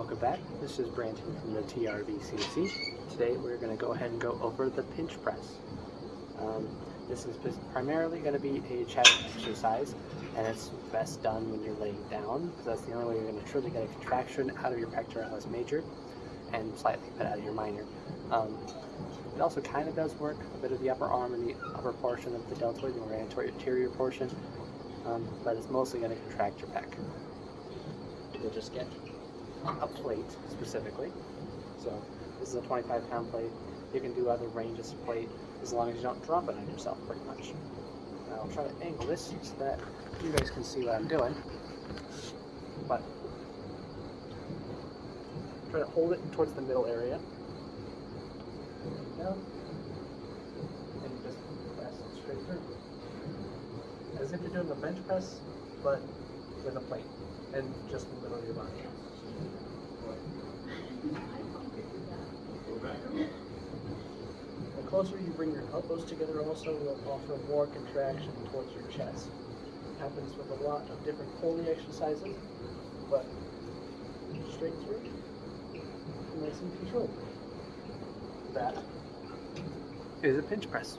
Welcome back. This is Brandon from the TRVCC. Today we're going to go ahead and go over the pinch press. Um, this is primarily going to be a chest exercise, and it's best done when you're laying down because that's the only way you're going to truly get a contraction out of your pectoralis major and slightly put out of your minor. Um, it also kind of does work a bit of the upper arm and the upper portion of the deltoid, the anterior portion, um, but it's mostly going to contract your pec. You'll just get a plate specifically. So this is a 25 pound plate. You can do other ranges of plate as long as you don't drop it on yourself pretty much. I'll try to angle this so that you guys can see what I'm doing. But try to hold it towards the middle area. Down. And just press it straight through. As if you're doing a bench press, but with a plate and just in the middle your body. Closer you bring your elbows together also will offer more contraction towards your chest. It happens with a lot of different pulling exercises, but straight through, nice and controlled. That is a pinch press.